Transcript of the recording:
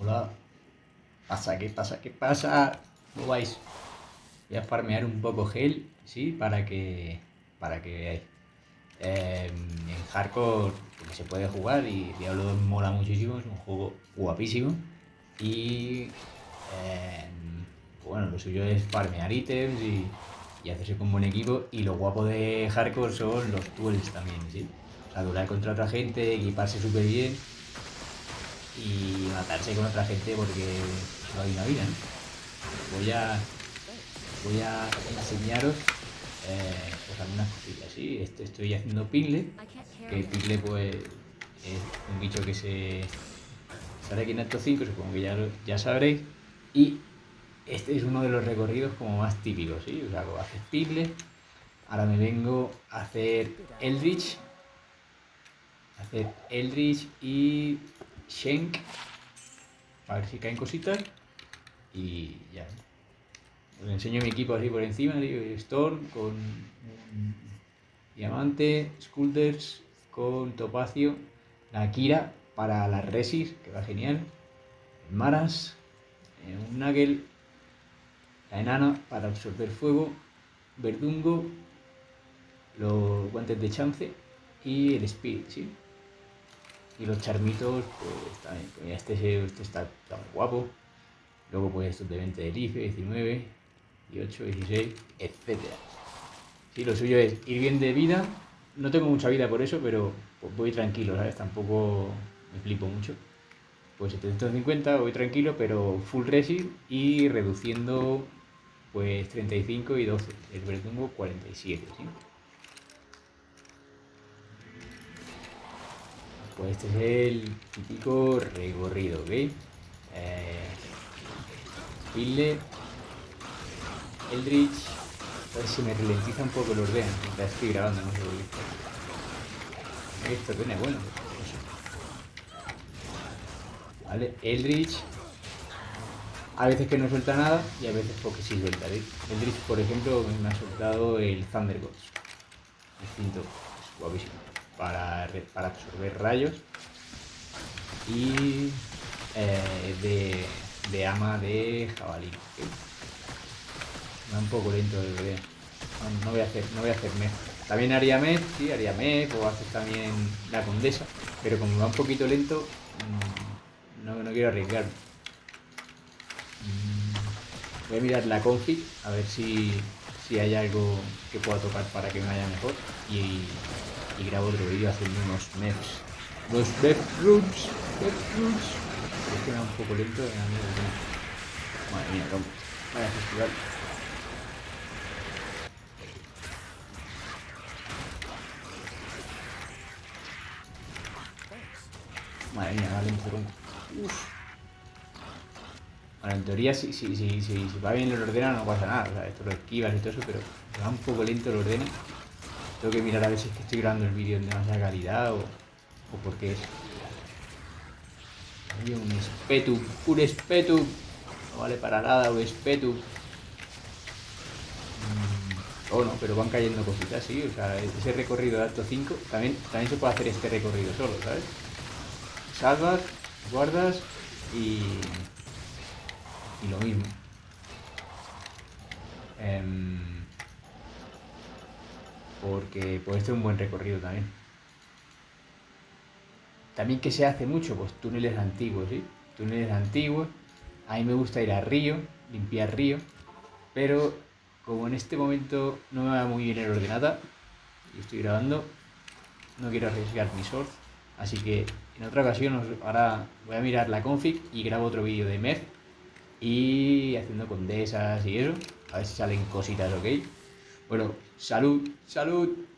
Hola. Pasa, ¿qué pasa? ¿Qué pasa? ¿Cómo vais? Voy a farmear un poco gel, ¿sí? Para que, para que veáis. Em, en hardcore se puede jugar y Diablo 2 mola muchísimo, es un juego guapísimo. Y em, bueno, lo suyo es farmear ítems y, y hacerse con buen equipo. Y lo guapo de hardcore son los duels también, ¿sí? O sea, durar contra otra gente, equiparse súper bien y matarse con otra gente porque no hay una vida. Voy a voy a enseñaros eh, pues algunas cosillas. ¿sí? Estoy haciendo Pingle, que Pingle pues es un bicho que se sale aquí en Acto 5, supongo que ya, ya sabréis. Y este es uno de los recorridos como más típicos, ¿sí? O sea, haces Pingle, ahora me vengo a hacer Eldritch, hacer Eldritch y Shank, a ver si caen cositas y ya. Os enseño mi equipo así por encima, Storm con Diamante, Skulders con Topacio, la Kira para las Resis, que va genial, Maras, eh, un Nuggle, la Enana para absorber fuego, Verdungo, los guantes de chance y el Spirit, ¿sí? Y los charmitos, pues también, pues este, este está, guapo. Luego pues estos de 20 de Life, 19, 18, 16, etc. Sí, lo suyo es ir bien de vida. No tengo mucha vida por eso, pero pues, voy tranquilo, ¿sabes? Tampoco me flipo mucho. Pues 750 voy tranquilo, pero full resin y reduciendo pues 35 y 12. El verdugo 47, ¿sí? Pues este es el típico recorrido, ¿ok? Eh, Eldritch, a ver si me ralentiza un poco el orden mientras estoy grabando, no sé por qué. Esto tiene bueno. Vale, Eldritch. A veces que no suelta nada y a veces porque sí suelta. ¿veis? Eldritch, por ejemplo, me ha soltado el Thunder Gods. Distinto, guapísimo. Para, para absorber rayos. Y eh, de, de ama de jabalí. Va un poco lento el bebé. No, voy a hacer, no voy a hacer mez. También haría mez, sí, haría mez, o hacer también la condesa. Pero como va un poquito lento, mm, no, no quiero arriesgar. Mm, Voy a mirar la config, a ver si, si hay algo que pueda tocar para que me vaya mejor. Y, y grabo otro vídeo haciendo unos mefs. Los. Pero es que me va un poco lento. tema. Madre mía, cómo. Vaya festival. Madre mía, vale, un. Uf. Bueno, en teoría, si, si, si, si, va bien el ordena, no pasa nada. Esto lo esquivas y todo eso, pero va un poco lento el ordena. Tengo que mirar a ver si es que estoy grabando el vídeo en demasiada calidad o, o por qué es. Hay un espetum, un espetum. No vale para nada, un espetum. Mm, Oh, no, pero van cayendo cositas, sí. O sea, ese recorrido de alto 5 también, también se puede hacer este recorrido solo, ¿sabes? Salvas, guardas y. y lo mismo. Em, porque puede ser un buen recorrido también. También que se hace mucho, pues túneles antiguos, ¿sí? Túneles antiguos. A mí me gusta ir a río, limpiar río, pero como en este momento no me va muy bien el ordenada y estoy grabando, no quiero arriesgar mi sword, así que en otra ocasión ahora voy a mirar la config y grabo otro vídeo de MEF y haciendo condesas y eso, a ver si salen cositas, ¿ok? Bueno, salud, salud.